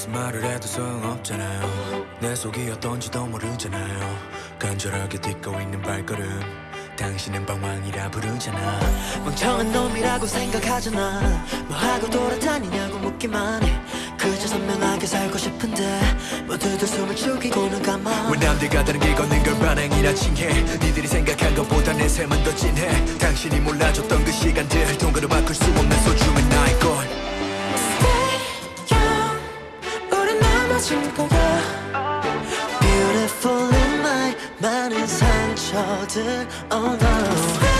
무슨 말을 해도 소용없잖아요. 내 속이 어떤지도 모르잖아요. 간절하게 딛고 있는 발걸음. 당신은 방황이라 부르잖아. 멍청한 놈이라고 생각하잖아. 뭐하고 돌아다니냐고 묻기만 해. 그저 선명하게 살고 싶은데 모두들 숨을 죽이고는 가만. 왜 남들과 다르게 걷는 걸 반항이라 칭해? 니들이 생각한 것보다 내 삶은 더 진해. 당신이 몰라줬던 그 시간들 넘어질 거야 Beautiful in my 많은 상처들 Oh no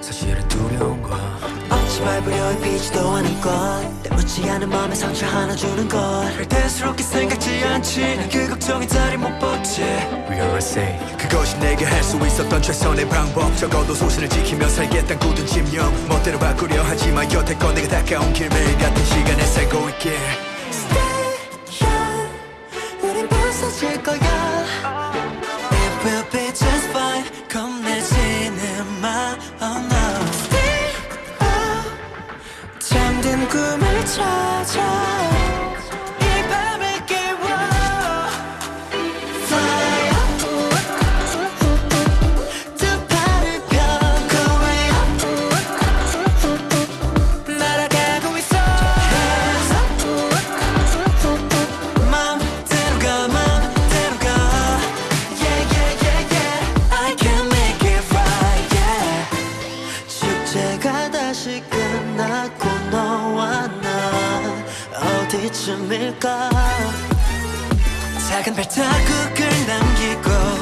사실은 두려운 거야 어찌 밟으려 비지도 않은 것. 때묻지 않은 마음에 상처 하나 주는 것. 대수롭게 생각지 않지. 난그 걱정이 자리 못 벗지. We are say 그것이 내게 할 수 있었던 최선의 방법. 적어도 소신을 지키며 살겠단 굳은 집념 멋대로 바꾸려 하지만 여태껏 내가 닦아온 길 매일 같은 시간에 살고 있길. Stay young 우린 부서질 거야 잠든 꿈을 찾아 어디쯤일까? 작은 발자국을 남기고